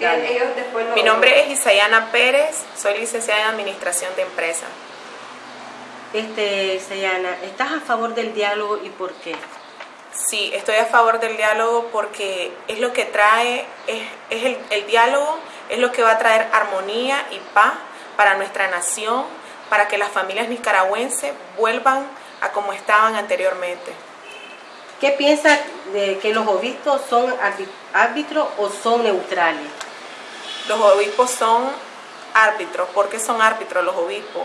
ellos después lo... Mi nombre es Isayana Pérez, soy licenciada en Administración de Empresa. Este, Isayana, ¿estás a favor del diálogo y por qué? Sí, estoy a favor del diálogo porque es lo que trae, es, es el, el diálogo es lo que va a traer armonía y paz para nuestra nación, para que las familias nicaragüenses vuelvan a como estaban anteriormente. ¿Qué piensas de que los obispos son árbitros o son neutrales? Los obispos son árbitros. ¿Por qué son árbitros los obispos?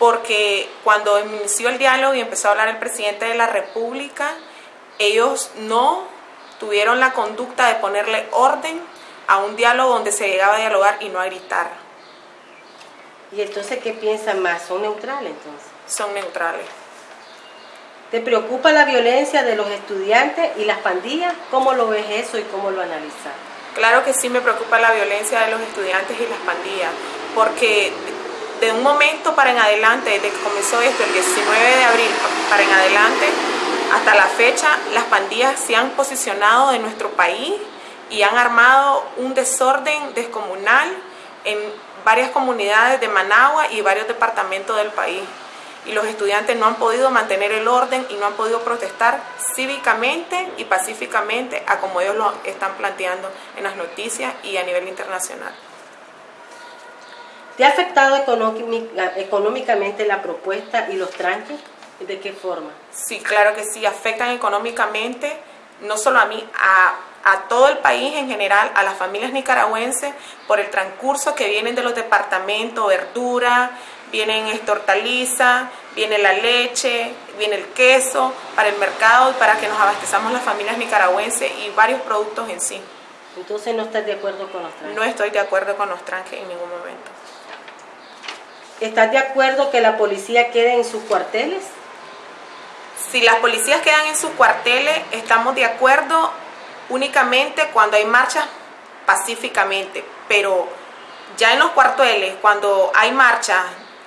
Porque cuando inició el diálogo y empezó a hablar el presidente de la República, ellos no tuvieron la conducta de ponerle orden a un diálogo donde se llegaba a dialogar y no a gritar. ¿Y entonces qué piensan más? ¿Son neutrales entonces? Son neutrales. ¿Te preocupa la violencia de los estudiantes y las pandillas? ¿Cómo lo ves eso y cómo lo analizas? Claro que sí me preocupa la violencia de los estudiantes y las pandillas, porque de un momento para en adelante, desde que comenzó esto, el 19 de abril para en adelante, hasta la fecha, las pandillas se han posicionado en nuestro país y han armado un desorden descomunal en varias comunidades de Managua y varios departamentos del país y los estudiantes no han podido mantener el orden y no han podido protestar cívicamente y pacíficamente a como ellos lo están planteando en las noticias y a nivel internacional. ¿Te ha afectado económicamente la propuesta y los tranques? ¿De qué forma? Sí, claro que sí, afectan económicamente, no solo a mí, a, a todo el país en general, a las familias nicaragüenses, por el transcurso que vienen de los departamentos, verdura, vienen esta hortaliza, viene la leche, viene el queso para el mercado y para que nos abastezamos las familias nicaragüenses y varios productos en sí. Entonces no estás de acuerdo con los tranques. No estoy de acuerdo con los tranques en ningún momento. ¿Estás de acuerdo que la policía quede en sus cuarteles? Si las policías quedan en sus cuarteles, estamos de acuerdo únicamente cuando hay marchas pacíficamente, pero ya en los cuarteles, cuando hay marchas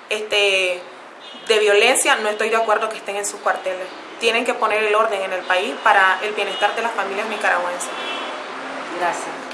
este, de violencia, no estoy de acuerdo que estén en sus cuarteles. Tienen que poner el orden en el país para el bienestar de las familias nicaragüenses. Gracias.